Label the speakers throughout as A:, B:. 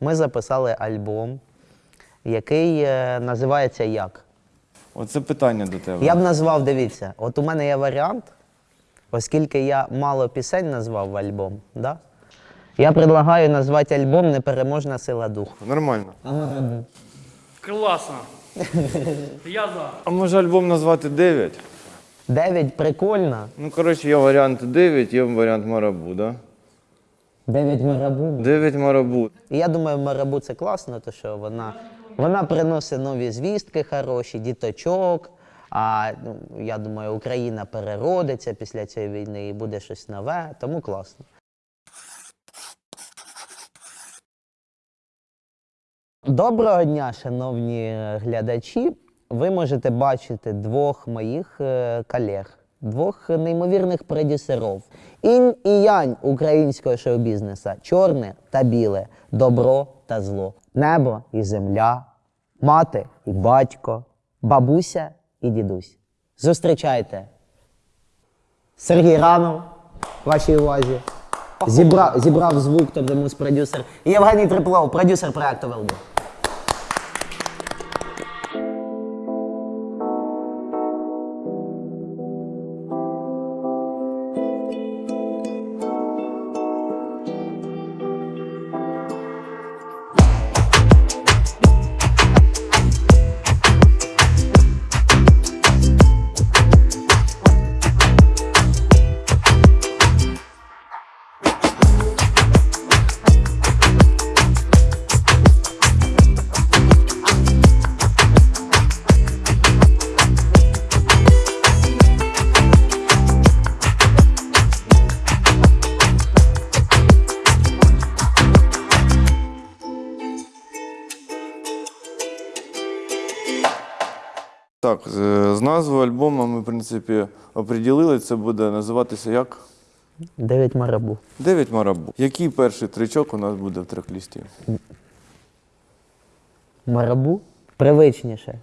A: ми записали альбом, який е, називається Як.
B: Оце питання до тебе.
A: Я б назвав, дивіться, от у мене є варіант, оскільки я мало пісень назвав в альбом, да? я предлагаю назвати альбом Непереможна сила духу.
B: Нормально.
C: Класно. Я за.
B: А може альбом назвати 9?
A: Дев'ять прикольно.
B: Ну, коротше, є варіант 9, є варіант Марабу, да?
A: Дев'ять марабу.
B: 9 Марабу.
A: І я думаю, марабу це класно, тому що вона, вона приносить нові звістки хороші, діточок. А ну, я думаю, Україна переродиться після цієї війни і буде щось нове, тому класно. Доброго дня, шановні глядачі. Ви можете бачити двох моїх е, колег, двох неймовірних продюсерів. Інь і янь українського шоу-бізнеса, чорне та біле, добро та зло, небо і земля, мати і батько, бабуся і дідусь. Зустрічайте Сергій Ранов, вашій увазі. Зібрав, зібрав звук, тобто мус-продюсер. І Євгеній Триплов, продюсер проекту Велбу.
B: Так, з, з назвою альбому ми, в принципі, оприділили. Це буде називатися як?
A: Дев'ять марабу.
B: 9 Марабу. Який перший тричок у нас буде в трек-лісті?
A: Марабу привичніше.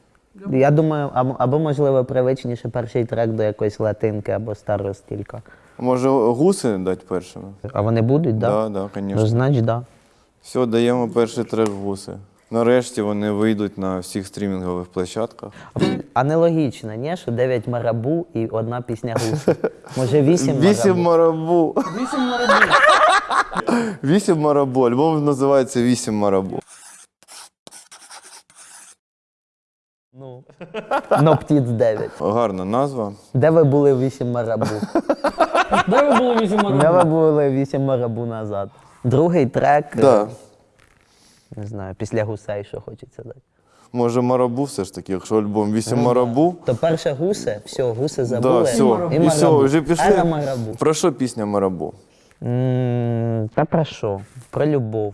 A: Я думаю, або, або можливо привичніше перший трек до якоїсь латинки або старого стілька.
B: Може, гуси дати першими?
A: А вони будуть, так?
B: Так,
A: Ну,
B: звісно.
A: значить, так. Да.
B: Все, даємо перший трек гуси. Нарешті вони вийдуть на всіх стрімінгових площадках.
A: А нелогічно, ні, що 9 марабу і одна пісня гуси. Може 8
B: Вісім
A: марабу.
B: марабу.
C: Вісім марабу.
B: Вісім марабу. Альбом називається Вісім марабу.
A: Ну. Но птіц 9.
B: Гарна назва.
A: Де ви були 8 марабу?
C: Де ви були вісім
A: Де ви були 8 марабу назад? Другий трек, е,
B: Да.
A: Не знаю, після гусей, що хочеться дати.
B: Може, марабу все ж таки, якщо альбом Вісім марабу.
A: То перше гуси, все, гуси
B: Да,
A: забули.
B: все.
A: І
B: І все,
A: марабу.
B: вже
A: Ера
B: пішли.
A: марабу.
B: Про що пісня Марабу?
A: М, Та про що? Про любов.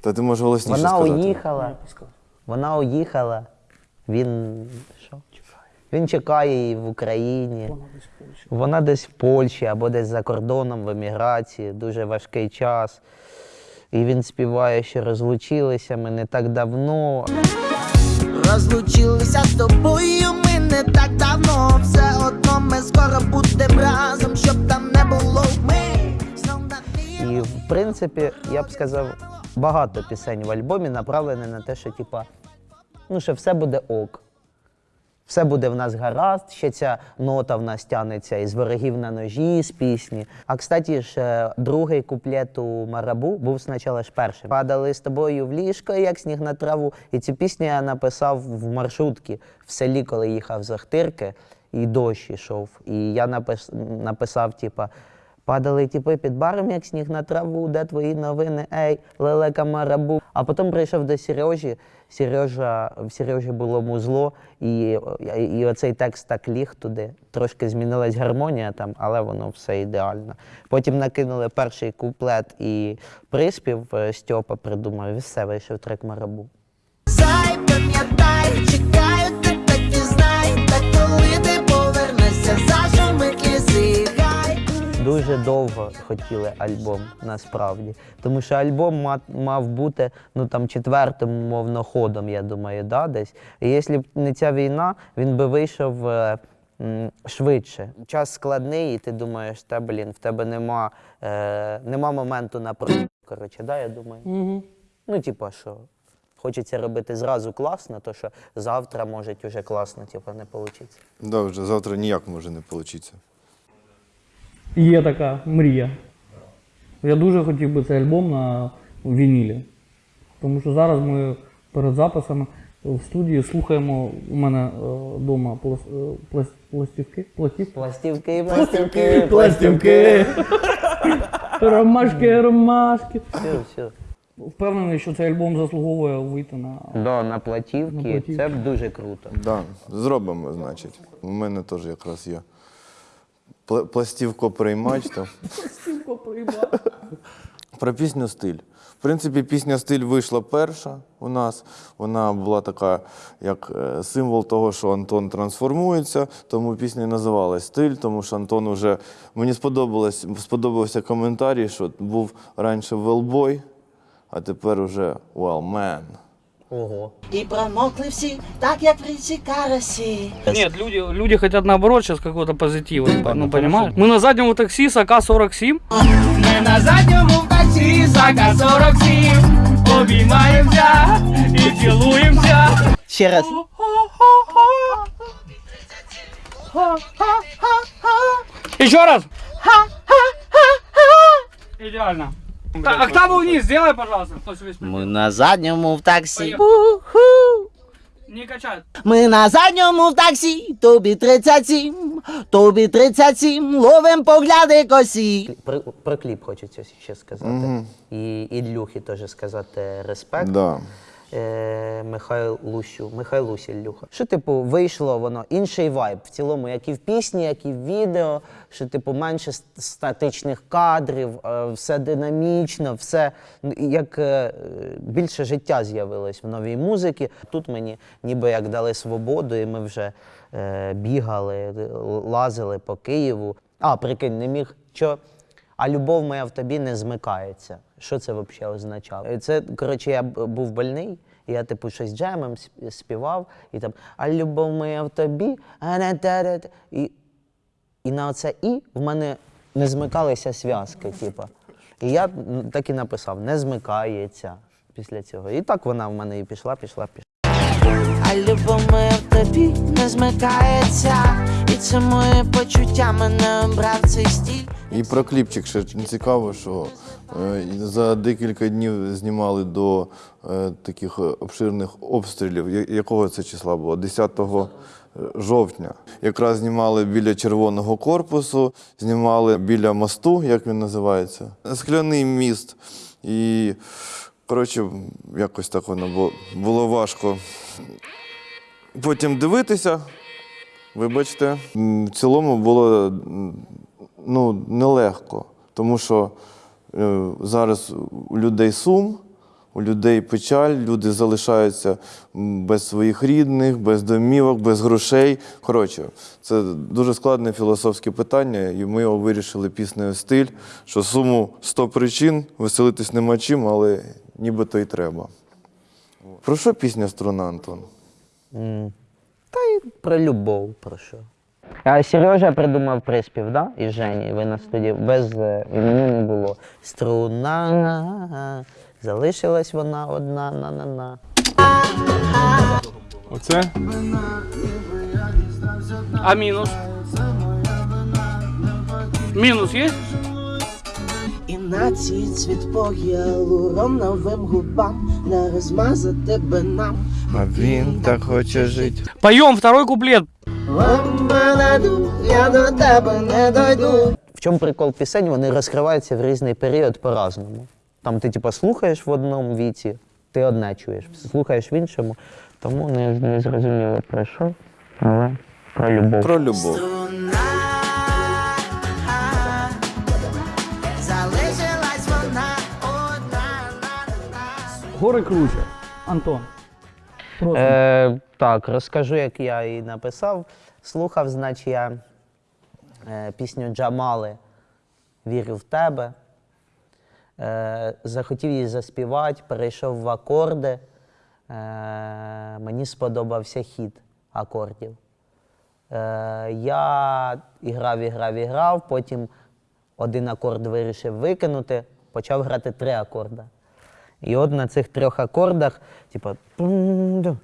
B: Та ти можеш голосніше
A: Вона
B: сказати.
A: уїхала. Вона уїхала. Він що? Він чекає її в Україні. Вона десь в Польщі або десь за кордоном в еміграції. Дуже важкий час. І він співає, що розлучилися ми не так давно.
D: Розлучилися з тобою ми не так давно. Все одно ми скоро будемо разом, щоб там не було ми.
A: І в принципі, я б сказав, багато пісень в альбомі направлені на те, що типа, ну, що все буде ок. Все буде в нас гаразд, ще ця нота в нас тянеться із ворогів на ножі, з пісні. А кстати ж, е, другий куплет у Марабу був спочатку ж першим. Падали з тобою в ліжко, як сніг на траву. І цю пісню я написав в маршрутці в селі, коли їхав з Ахтирки, і дощ ішов. І я напис... написав, типа. Падали тіпи під баром, як сніг на траву, де твої новини, ей, лелека марабу. А потім прийшов до Сережі. Сережа, в Сережі було музло, і, і, і оцей текст так ліг туди. Трошки змінилась гармонія там, але воно все ідеально. Потім накинули перший куплет і приспів е, Стьопа придумав, і все вийшов трек марабу.
D: Зай, пам'ятай,
A: Дуже довго хотіли альбом насправді. Тому що альбом мав, мав бути ну там четвертим мовно ходом, я думаю, да, десь. І якщо б не ця війна, він би вийшов е, м, швидше. Час складний, і ти думаєш, та блін, в тебе нема, е, нема моменту на пророк. коротше, да, я думаю.
C: Угу.
A: Ну, типа, що хочеться робити зразу класно, то що завтра може уже класно, типа, не вийде.
B: Да, вже завтра ніяк може не вийти.
C: Є така мрія. Я дуже хотів би цей альбом на вінілі. Тому що зараз ми перед записами в студії слухаємо у мене вдома пластівки. Пластівки?
A: Пластівки, пластівки,
C: Пластівки. Ромашки, ромашки.
A: Все, все.
C: Впевнений, що цей альбом заслуговує вийти на.
A: Да, на платівки,
C: На платівки.
A: це б дуже круто.
B: Да, зробимо, значить. У мене теж якраз є. Пла- Пластівко-приймач. То. Про пісню стиль. В принципі, пісня стиль вийшла перша у нас. Вона була така, як е, символ того, що Антон трансформується. Тому пісня і називалась стиль, тому що Антон уже мені сподобалось, сподобався коментарій, що був раніше велбой, а тепер уже well man.
A: Ого.
D: І промокли всі, так як в річці карасі.
C: Нет, люди, люди хотят наоборот сейчас какого-то позитива.
A: Да,
C: ну,
A: ну,
C: понимаешь? Мы на заднем у такси с АК-47.
E: Ми на задньому таксі Сака 47 Обіймаємося і цілуємося
A: Ще раз.
C: Еще раз. Идеально. Так, октаву вниз сделай, пожалуйста. Кто себе.
A: Ми на задньому в таксі.
C: Не качает.
D: Ми на задньому в таксі, тобі 37, тобі 37, ловим погляди косі.
A: Про, про кліп хочеться ще сказати. І Ілюхі теж сказати респект.
B: Да.
A: Е, Михайлусю, Михайлусі Ілюха. Що, типу, вийшло воно, інший вайб в цілому, як і в пісні, як і в відео, що, типу, менше статичних кадрів, е, все динамічно, все ну, як е, більше життя з'явилось в новій музиці. Тут мені ніби як дали свободу, і ми вже е, бігали, лазили по Києву. А, прикинь, не міг. Що? А любов моя в тобі не змикається. Що це взагалі означало? Це, коротше, я був больний, я типу щось джемом співав, і там А любов моя в тобі, а не та-да-та». і, і на оце і в мене не змикалися зв'язки, типу. І я так і написав: не змикається після цього. І так вона в мене і пішла, пішла, пішла.
D: А любов моя в тобі не змикається. Це моє почуття мене обрав цей стіль.
B: І про кліпчик ще цікаво, що е, за декілька днів знімали до е, таких е, обширних обстрілів. Якого це числа було? 10 жовтня. Якраз знімали біля червоного корпусу, знімали біля мосту, як він називається, скляний міст. І, коротше, якось так воно було важко. Потім дивитися, Вибачте, в цілому було ну, нелегко, тому що е, зараз у людей сум, у людей печаль, люди залишаються без своїх рідних, без домівок, без грошей. Коротше, це дуже складне філософське питання, і ми його вирішили піснею стиль, що суму 100 причин, веселитись нема чим, але нібито й треба. Про що пісня струна, Антон?
A: М. Та й про любов, про що. А Сережа придумав приспів, да? І Жені. Ви на студії без е, імені не було. Струна. Залишилась вона одна на-на-на.
F: Оце?
C: А минус? Минус есть?
D: І на цій цвіт по гіалуроновим губам не розмазати би нам.
B: А він так хоче жити.
C: Поем второй куплет.
D: Ламбанаду, я до тебе не дойду.
A: В чому прикол пісень? Вони розкриваються в різний період по-разному. Там ти типу, слухаєш в одному віці, ти одне чуєш, слухаєш в іншому. Тому не, не зрозуміло про що, але про любов.
B: Про любов.
C: Горы круче. Антон.
A: Е, так, розкажу, як я її написав. Слухав, значить, я е, пісню Джамали Вірю в тебе. Е, захотів її заспівати, перейшов в акорди. Е, мені сподобався хід акордів. Е, я іграв, іграв, іграв, потім один акорд вирішив викинути, почав грати три акорди. І от на цих трьох акордах, тун-дун.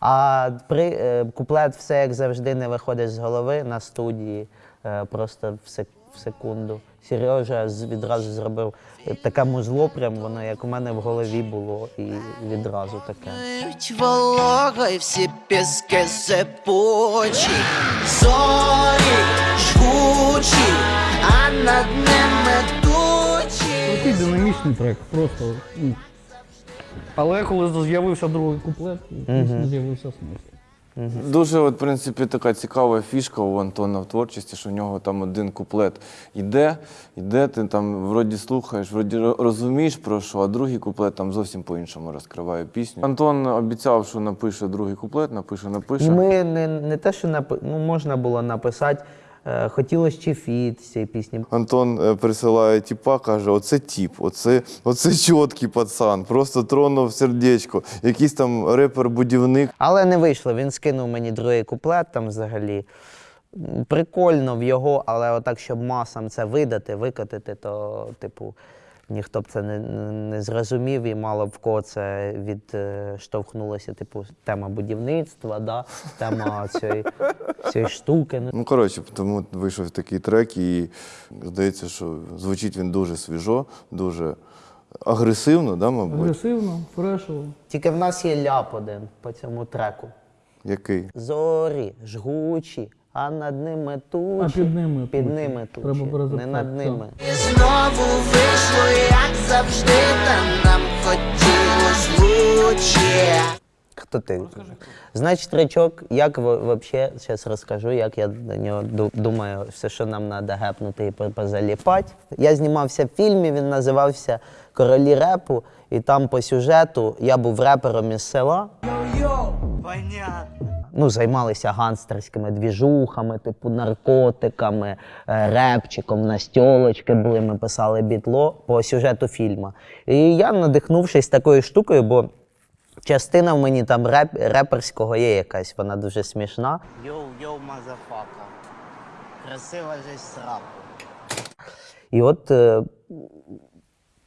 A: А при, е, куплет все як завжди не виходить з голови на студії, е, просто в, сек, в секунду. Сережа відразу зробив таке музло, прям воно як у мене в голові було, і відразу таке.
D: Ють вологою всі піски сипучі, зорі над ними тучі.
C: Такий динамічний трек, просто. ну. Але коли з'явився другий куплет, пісні з'явився смисл.
B: Дуже, от, в принципі, така цікава фішка у Антона в творчості, що у нього там один куплет йде, йде, ти там вроді слухаєш, вроді ро- розумієш про що, а другий куплет там зовсім по-іншому розкриває пісню. Антон обіцяв, що напише другий куплет, напише, напише.
A: Ми не, не те, що напи... ну, можна було написати, хотілося ще фіт з цієї пісні.
B: Антон е, присилає тіпа, каже: оце тіп, оце, оце чіткий пацан, просто тронув сердечко. Якийсь там репер-будівник.
A: Але не вийшло. Він скинув мені другий куплет там взагалі. Прикольно в його, але отак, щоб масам це видати, викотити, то, типу, ніхто б це не, не зрозумів і мало в кого це відштовхнулося, типу, тема будівництва, да? тема цієї, цієї штуки. Ну,
B: Ну, коротше, тому вийшов такий трек, і здається, що звучить він дуже свіжо, дуже агресивно, да, мабуть.
C: Агресивно, фрешово.
A: Тільки в нас є ляп один по цьому треку.
B: Який?
A: Зорі, жгучі, а над ними тучі.
C: А під ними
A: Під
C: тучі.
A: ними тучі.
C: Треба
A: не над ними.
D: І знову вийшло, як завжди, та нам хотілось лучше.
A: Хто ти? Значить, речок, як взагалі, зараз розкажу, як я до нього думаю, все, що нам треба гепнути і позаліпати. Я знімався в фільмі, він називався Королі репу, і там по сюжету я був репером із села. Ну, займалися гангстерськими двіжухами, типу наркотиками, е, репчиком, настьолочки були, ми писали бітло по сюжету фільму. І я, надихнувшись такою штукою, бо частина в мені там реп, реперського є якась, вона дуже смішна. Йоу-йоу, мазафака. Красива же срака. І от е,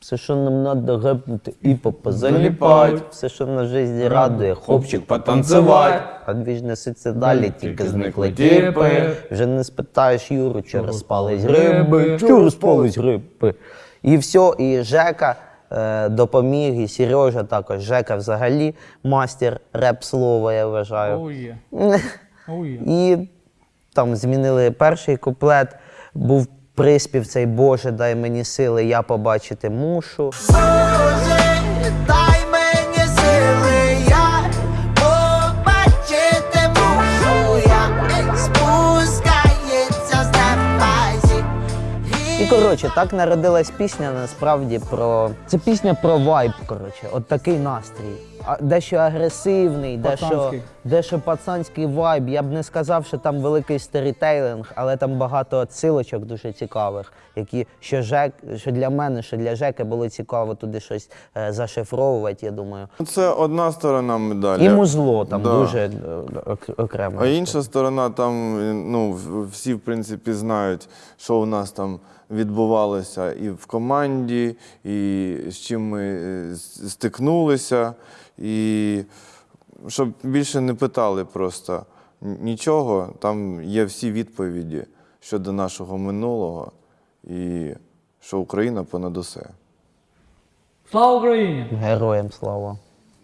A: все, що нам треба гепнути і позаліпати, все, що на житті радує, хлопчик потанцювати. А дві ж несуться далі, тільки зникли тіпи. Вже не спитаєш Юру, чи розпались гриби, чи розпались гриби. І все, і Жека е, допоміг, і Сережа також. Жека взагалі мастер реп-слова, я вважаю.
C: Оу є. Оу є.
A: І там змінили перший куплет, був приспів цей Боже, дай мені сили, я побачити мушу.
D: Боже, дай
A: коротше, так народилась пісня насправді про. Це пісня про вайб, коротше, от такий настрій. А дещо агресивний, дещо,
C: Пацанський.
A: дещо пацанський вайб. Я б не сказав, що там великий сторітейлинг, але там багато отсилочок дуже цікавих, які що Жек, що для мене, що для Жеки було цікаво туди щось е, зашифровувати, я думаю.
B: Це одна сторона медалі.
A: І музло там
B: Да.
A: дуже е, ок- окремо.
B: А інша сторона, там ну, в- всі, в принципі, знають, що у нас там відбувалося і в команді, і з чим ми е, стикнулися. І щоб більше не питали просто нічого, там є всі відповіді щодо нашого минулого і що Україна понад усе.
C: Слава Україні!
A: Героям слава.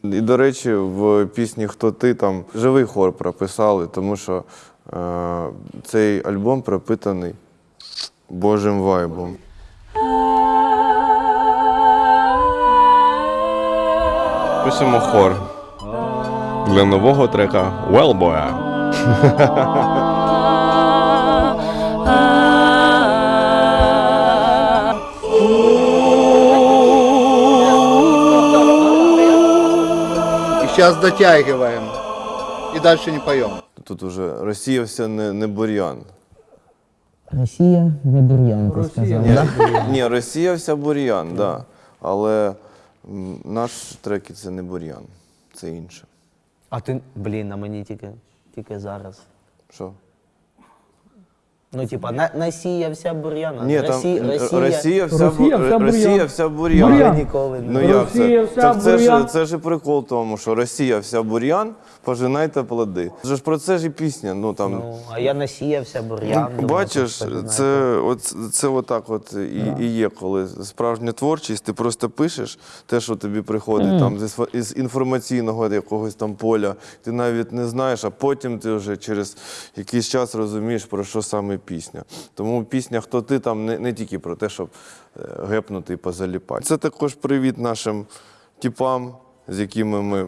B: І, до речі, в пісні Хто ти там живий хор прописали, тому що е, цей альбом пропитаний Божим вайбом. Пишемо хор для нового трека Wellboy.
F: И сейчас дотягиваем. И дальше не поем.
B: Тут уже розсіявся не, не бур'ян.
A: Росія не бур'ян, ти сказав.
B: Ні, Росія вся бур'ян, так. Да. Але м, наш треки це не бур'ян, це інше.
A: А ти, блін, на мені тільки, тільки зараз.
B: Що?
A: Ну, типа, на, насіявся бур'ян, а
B: Ні, там
A: Росія,
B: Росія вся,
C: Росія вся
B: Росія вся бур'ян.
C: Бур'ян.
A: ніколи не
B: Ну як
C: Росія
B: це?
C: вся
B: Так це ж,
C: бур'ян.
B: це ж і прикол тому, що Росія вся бур'ян, пожинайте плоди. Це ж про це ж і пісня. Ну там
A: Ну, а я насіявся бур'ян.
B: Ну, бачиш, це, от, це отак от і, і є, коли справжня творчість, ти просто пишеш те, що тобі приходить там, з, із інформаційного якогось там поля, ти навіть не знаєш, а потім ти вже через якийсь час розумієш, про що саме пісня. Тому пісня Хто ти там не, не тільки про те, щоб е, гепнути і позаліпати. Це також привіт нашим типам, з якими ми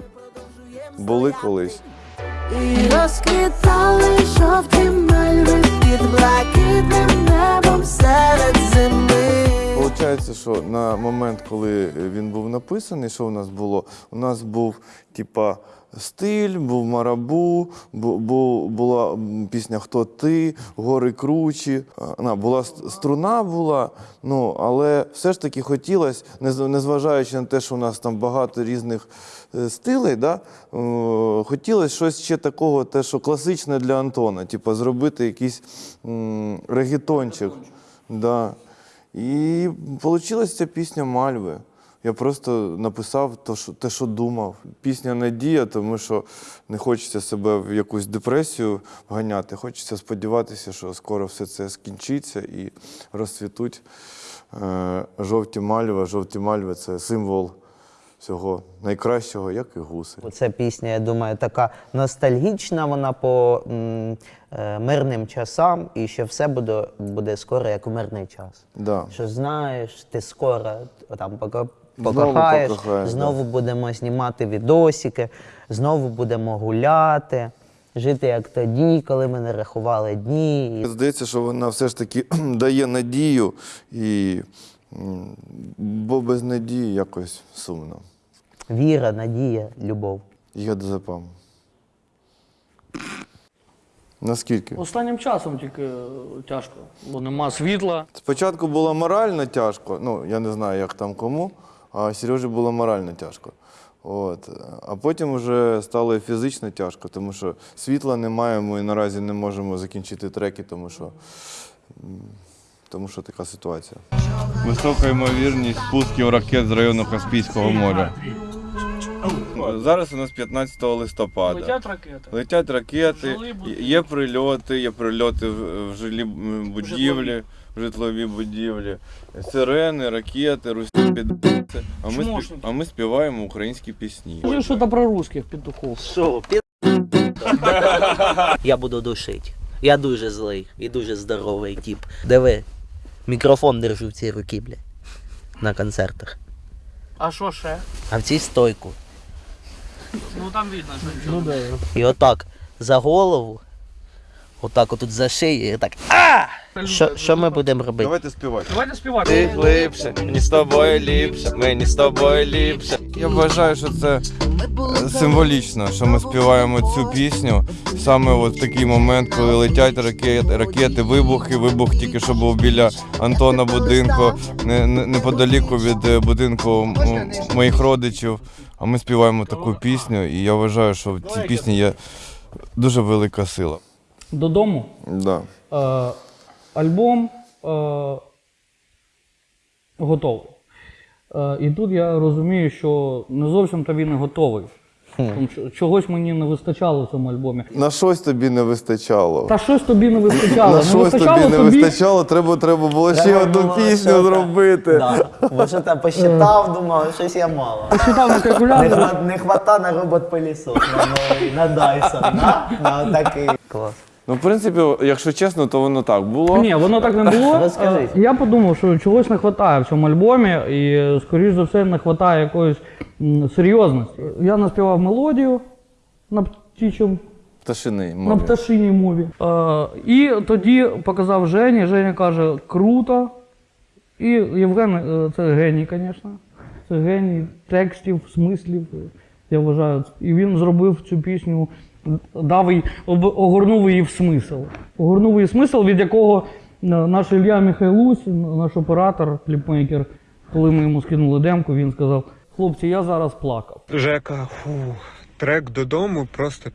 B: були колись.
G: І розквітали жовті мальви під блакитним небом серед зими.
B: Получається, що на момент, коли він був написаний, що у нас було? У нас був типа стиль, був марабу, бу, бу- була пісня Хто ти, гори кручі. Була струна була, ну але все ж таки хотілося, незважаючи на те, що у нас там багато різних е, стилей, да, е, хотілося щось ще такого, те, що класичне для Антона, типа зробити якийсь м, регетончик. Да. І вийшла ця пісня Мальви. Я просто написав те, що, те, що думав. Пісня Надія, тому що не хочеться себе в якусь депресію вганяти. Хочеться сподіватися, що скоро все це скінчиться і розцвітуть е, жовті мальви. Жовті мальви це символ всього найкращого, як і гуси.
A: Ця пісня, я думаю, така ностальгічна, вона по м, е, мирним часам, і що все буде, буде скоро, як у мирний час.
B: Да.
A: Що знаєш, ти скоро там
B: Знову
A: покохаєш,
B: покохаєш,
A: знову будемо знімати відосики, знову будемо гуляти, жити як тоді, коли ми не рахували дні.
B: Здається, що вона все ж таки дає надію, і, бо без надії якось сумно.
A: віра, надія, любов.
B: Я запам. Наскільки?
C: Останнім часом тільки е, тяжко, бо нема світла.
B: Спочатку було морально тяжко, ну я не знаю, як там кому, а Сережі було морально тяжко. От. А потім вже стало і фізично тяжко, тому що світла немає, ми наразі не можемо закінчити треки, тому що, тому що така ситуація.
H: Висока ймовірність спусків ракет з району Каспійського моря. Зараз у нас 15 листопада.
C: ракети.
H: Летять ракети, є прильоти, є прильоти в в жилі будівлі, в житлові будівлі, сирени, ракети, підбиці. А ми, спів- а ми співаємо українські пісні.
C: Скажи що-то про русських петухов.
A: Що, пі... Я буду душити. Я дуже злий і дуже здоровий тип. Диви, мікрофон держу в цій руці, бля. На концертах.
C: А що ще?
A: А в цій стойку.
C: Ну там видно, що нічого. Ну, да.
A: І отак за голову, отак отут за шию, і так. А! Що, що ми будемо робити?
B: Давайте співати.
C: Давайте співати.
H: Ти глибше, мені з тобою ліпше, мені з тобою ліпше. Я вважаю, що це е, символічно, що ми співаємо цю пісню саме от в такий момент, коли летять ракети, ракети, вибухи. Вибух тільки що був біля Антона будинку, не- не- неподаліку від е, будинку моїх родичів. А ми співаємо таку пісню, і я вважаю, що в цій пісні є дуже велика сила.
C: Додому.
B: Да.
C: Альбом е, готовий. Е, і тут я розумію, що не зовсім то він і готовий. Тому що чогось мені не вистачало в цьому альбомі.
B: На щось тобі не вистачало.
C: Та щось тобі не вистачало.
B: На
C: не
B: щось
C: вистачало
B: тобі не
C: тобі.
B: вистачало, треба, треба було ще
A: Треба
B: одну
A: було
B: пісню
A: що-то.
B: зробити.
A: Да. Бо що там посчитав, думав, щось я мало.
C: Читав на
A: Не,
C: калькуляторі.
A: хва- не хвата на робот пилісос на новий, на Dyson, на, на такий. Клас.
B: Ну, в принципі, якщо чесно, то воно так було.
C: Ні, воно так не було.
A: Розкажіть.
C: Е, Я подумав, що чогось не вистачає в цьому альбомі, і, скоріш за все, не вистачає якоїсь м, серйозності. Я наспівав мелодію на птічому
B: Пташиний
C: на
B: мові.
C: пташиній мові. Е, і тоді показав Жені. Женя каже, круто. І Євген, е, це геній, звісно. Це геній текстів, смислів. Я вважаю. І він зробив цю пісню, дав їй, об- огорнув її в смисл. Огорнув її в смисл, від якого е, наш Ілля Михайлусь, наш оператор, кліпмейкер, коли ми йому скинули демку, він сказав: хлопці, я зараз плакав.
I: Жека, фу, трек додому просто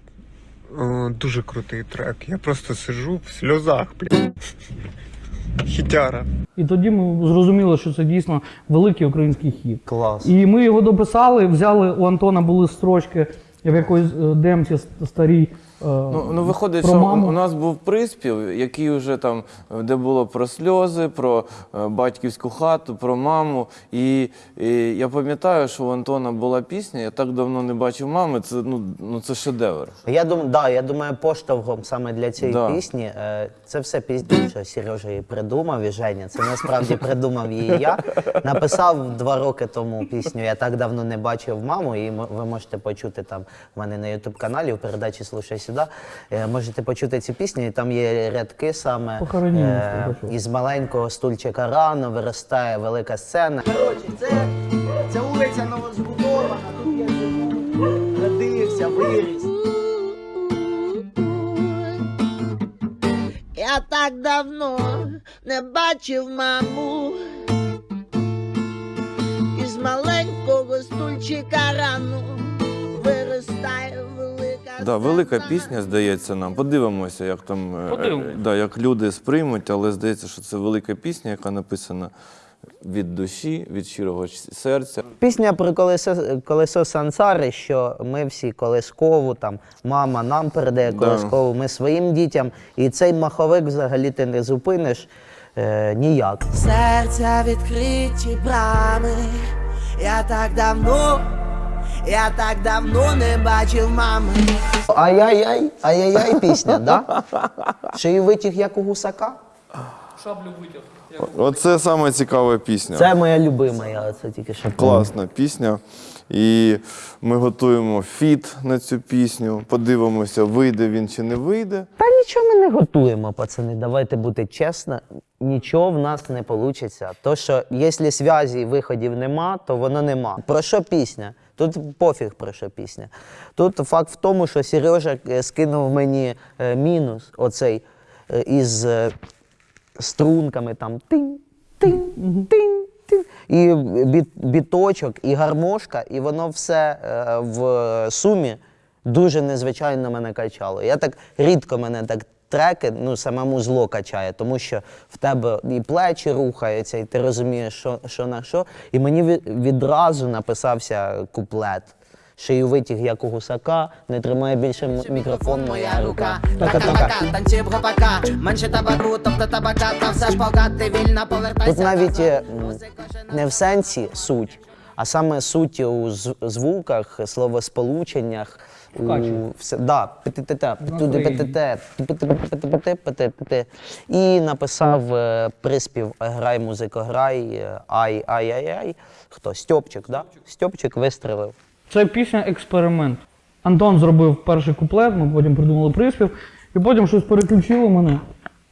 I: О, дуже крутий трек. Я просто сиджу в сльозах, блядь. Хітяра.
C: І тоді ми зрозуміли, що це дійсно великий український хіт.
A: Клас.
C: І ми його дописали, взяли, у Антона були строчки в якоїсь е, демці старій. Е,
H: Ну, ну виходить,
C: про
H: що
C: маму.
H: у нас був приспів, який вже там, де було про сльози, про е, батьківську хату, про маму. І, і я пам'ятаю, що у Антона була пісня, я так давно не бачив мами. Це ну, ну це шедевр.
A: Я думаю, да, я думаю, поштовхом саме для цієї
H: Да.
A: пісні. е, Це все пізніше, що Сережа її придумав і Женя. Це насправді придумав її я. Написав два роки тому пісню. Я так давно не бачив маму, і ви можете почути там в мене на Ютуб каналі в передачі Слушай сюди. Е, Можете почути цю пісню, і там є рядки саме е, із маленького стульчика рано виростає велика сцена.
D: Коротше, це, це вулиця новозбудована, тут я живу, родився, виріс. Я так давно не бачив маму. Із маленького стульчика рано виростає.
H: Да, велика пісня, здається нам. Подивимося, як там е,
C: Подивимось.
H: е, да, як люди сприймуть, але здається, що це велика пісня, яка написана від душі, від щирого серця.
A: Пісня про колесо, колесо сансари, що ми всі колискову, там мама нам передає
H: Да.
A: ми своїм дітям. І цей маховик взагалі ти не зупиниш е, ніяк.
G: Серця відкриті брами. Я так давно, я так давно не бачив мами.
A: Ай-яй-яй, ай-яй-яй пісня, да? Шию витяг як у гусака.
C: Шаблю витяг.
B: Оце саме цікава пісня.
A: Це моя любима, я це тільки що
B: Класна пісня. І ми готуємо фіт на цю пісню. Подивимося, вийде він чи не вийде.
A: Та нічого ми не готуємо, пацани. Давайте бути чесно. Нічого в нас не вийде. То, що якщо зв'язі і виходів нема, то воно нема. Про що пісня? Тут пофіг про що пісня. Тут факт в тому, що Сережа е, скинув мені е, мінус оцей е, із струнками там тинь, тинь, тинь, тинь. І біт, біточок, і гармошка, і воно все в сумі дуже незвичайно мене качало. Я так рідко мене так треки, ну самому зло качає, тому що в тебе і плечі рухаються, і ти розумієш, що, що на що. І мені ві- відразу написався куплет. Шию витяг, як у гусака, не тримає більше мікрофон моя рука.
G: Така-така, танці в гопака. Менше табаку, тобто табака, та все ж погати вільно повертайся.
A: Тут навіть не в сенсі суть, а саме суть у звуках, словосполученнях.
C: Вкачує.
A: все, да. І написав е, приспів Грай, музико, грай, е, ай, ай, ай, ай. Хто? Стьопчик, да? Стьопчик вистрелив.
C: Це пісня експеримент. Антон зробив перший куплет, ми потім придумали приспів, і потім щось переключило мене.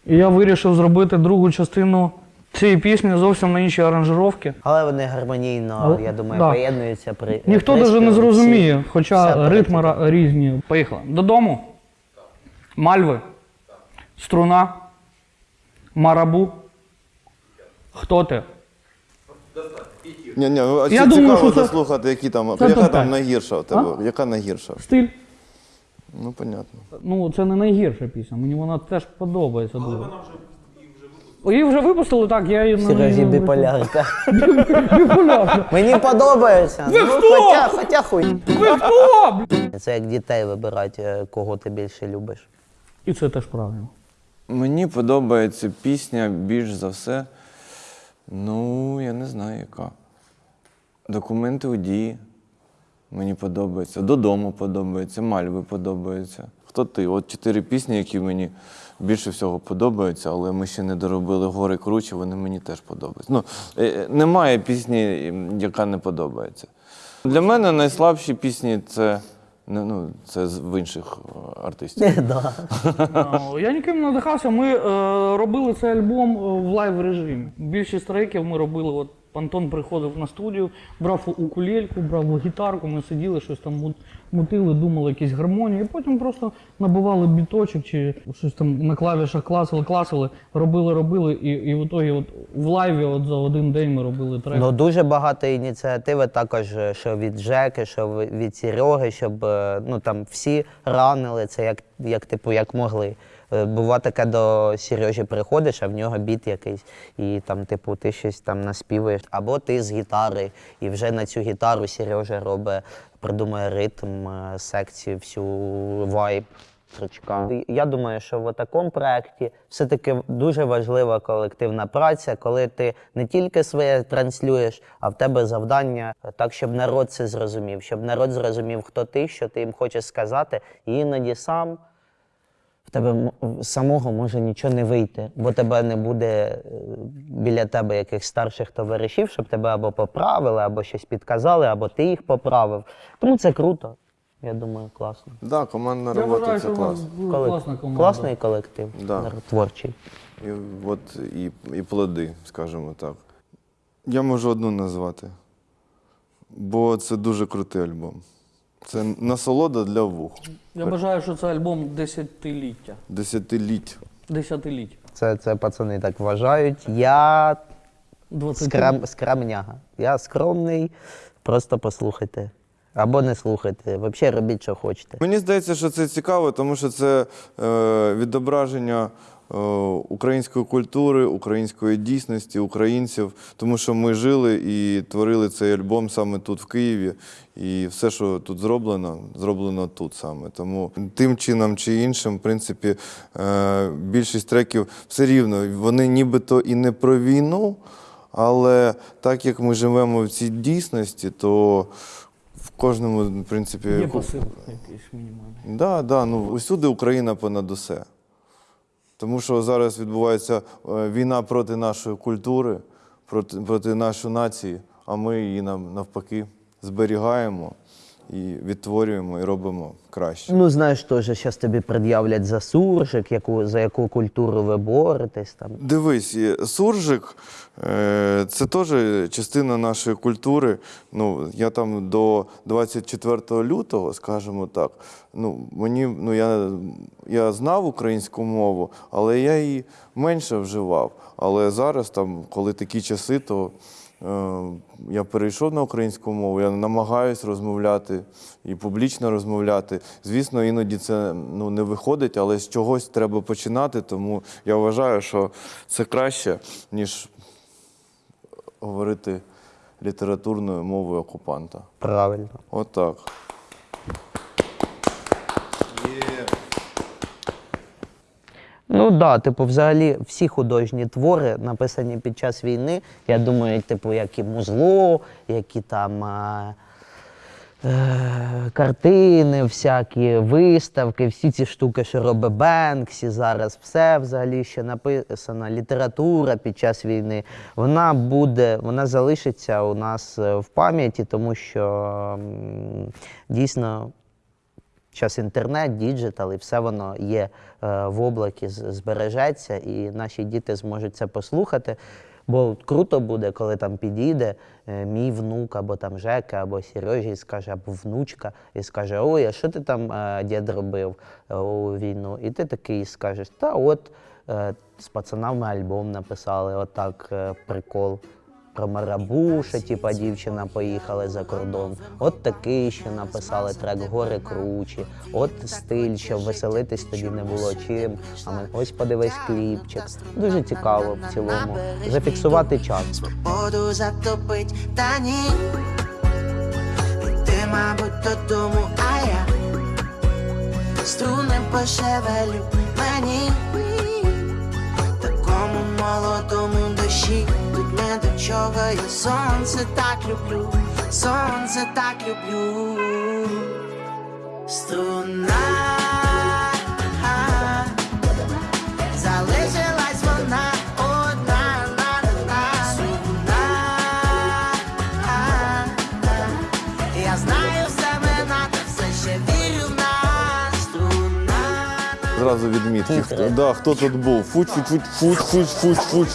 C: І я вирішив зробити другу частину цієї пісні зовсім на іншій аранжировці.
A: Але вони гармонійно,
C: Але-
A: я думаю,
C: да.
A: поєднуються при
C: Ніхто
A: приспіві.
C: навіть не зрозуміє, хоча ритми ра- різні. Поїхали. Додому. Мальви. Струна. Марабу. Хто ти?
B: Ні, ні, ну, а
C: Я
B: ці-
C: думаю,
B: цікаво
C: що це-
B: заслухати, які там,
C: це
B: яка
C: топ-п'ять.
B: там найгірша у тебе? Яка найгірша?
C: Стиль.
B: Ну, понятно.
C: Ну, це не найгірша пісня. Мені вона теж подобається дуже. Її вже випустили, так, я її
A: Сережі біполярка.
C: Біполярка.
A: Мені подобається.
C: Ви
A: ну,
C: хто?
A: хоча, хоча хуй.
C: Ви хто?
A: Це як дітей вибирати, е, кого ти більше любиш.
C: І це теж правильно.
H: Мені подобається пісня більш за все. Ну, я не знаю, яка. Документи у дії. Мені подобається. Додому подобається, мальви подобається. Хто ти? От чотири пісні, які мені більше всього подобаються, але ми ще не доробили гори кручі, вони мені теж подобаються. Ну, е, е, немає пісні, яка не подобається. Для мене найслабші пісні це, ну, це з- в інших е, артистів.
A: Да.
C: Ну, Я ніким не надихався. Ми е, робили цей альбом в live режимі. Більшість треків ми робили от Антон приходив на студію, брав укулельку, брав гітарку, ми сиділи, щось там мутили, думали якісь гармонії, і потім просто набивали біточок чи щось там на клавішах класили, класили, робили, робили, і, і в ітогі от в лайві от за один день ми робили трек.
A: Ну дуже багато ініціативи також, е, що від Жеки, що від Сереги, щоб е, ну там всі ранили це як, як типу, як могли. Е, Бува таке до Сережі приходиш, а в нього біт якийсь, і там, типу, ти щось там наспіваєш. Або ти з гітари, і вже на цю гітару Сережа робить, придумує ритм, е, секцію, всю вайб. Я думаю, що в такому проєкті все-таки дуже важлива колективна праця, коли ти не тільки своє транслюєш, а в тебе завдання так, щоб народ це зрозумів, щоб народ зрозумів, хто ти, що ти їм хочеш сказати, і іноді сам в тебе самого може нічого не вийти, бо тебе не буде е, біля тебе якихось старших товаришів, щоб тебе або поправили, або щось підказали, або ти їх поправив. Тому це круто. Я думаю, класно.
B: Да, командна
C: Я
B: робота
C: вважаю,
B: це
C: що у вас
B: класно.
A: Колек-
C: класна команда.
A: Класний колектив,
B: Да.
A: творчий.
B: І, от, і, і плоди, скажімо так. Я можу одну назвати, бо це дуже крутий альбом. Це насолода для вух.
C: Я вважаю, що це альбом десятиліття.
B: Десятиліть.
C: Десятиліття.
A: Це, це пацани так вважають. Я скрам, скрамняга. Я скромний, просто послухайте. Або не слухайте. Взагалі робіть, що хочете.
B: Мені здається, що це цікаво, тому що це е, відображення української культури, української дійсності, українців, тому що ми жили і творили цей альбом саме тут, в Києві. І все, що тут зроблено, зроблено тут саме. Тому тим чином чи іншим, в принципі, е, більшість треків все рівно, вони нібито і не про війну, але так як ми живемо в цій дійсності, то в кожному, в принципі,
C: Є посил якийсь мінімальний.
B: Да, да, ну усюди Україна понад усе. Тому що зараз відбувається е, війна проти нашої культури, проти, проти нашої нації, а ми її нам навпаки зберігаємо і відтворюємо і робимо краще.
A: Ну, знаєш, теж зараз тобі пред'являть за суржик, яку, за яку культуру ви боретесь там.
B: Дивись, суржик е, це теж частина нашої культури. Ну, я там до 24 лютого, скажімо так, ну, мені, ну, я, я знав українську мову, але я її менше вживав. Але зараз, там, коли такі часи, то я перейшов на українську мову, я намагаюся розмовляти і публічно розмовляти. Звісно, іноді це ну, не виходить, але з чогось треба починати, тому я вважаю, що це краще, ніж говорити літературною мовою окупанта.
A: Правильно.
B: Отак.
A: Ну так, да, типу, взагалі всі художні твори, написані під час війни, я думаю, типу, як і музло, які там. А... е, Картини, всякі виставки, всі ці штуки, що робить Бенксі зараз, все взагалі, що написано, література під час війни, вона буде, вона залишиться у нас е, в пам'яті, тому що дійсно Зараз інтернет, digital, і все воно є е, в облакі, збережеться, і наші діти зможуть це послухати. Бо круто буде, коли там підійде е, мій внук, або там Жека, або Сережа, і скаже, або внучка, і скаже: Ой, а що ти там е, дід робив у війну? І ти такий скажеш, та от з пацанами альбом написали, отак прикол. Про марабу, що типа дівчина поїхала за кордон. От такий, що написали трек гори кручі. От стиль, що веселитись тоді не було чим. А ми ось подивись кліпчик. Дуже цікаво в цілому. Зафіксувати час.
G: Свободу затопить, та ні. Ти, мабуть, додому, а я струни пошевелю мені. Такому молодому душі тут не до чого. Я сонце так люблю, сонце так люблю. Струна.
B: Зразу відмітки. Хто, да, хто тут був? Фуч, фуч, фуч, фуч, фуч, фуч.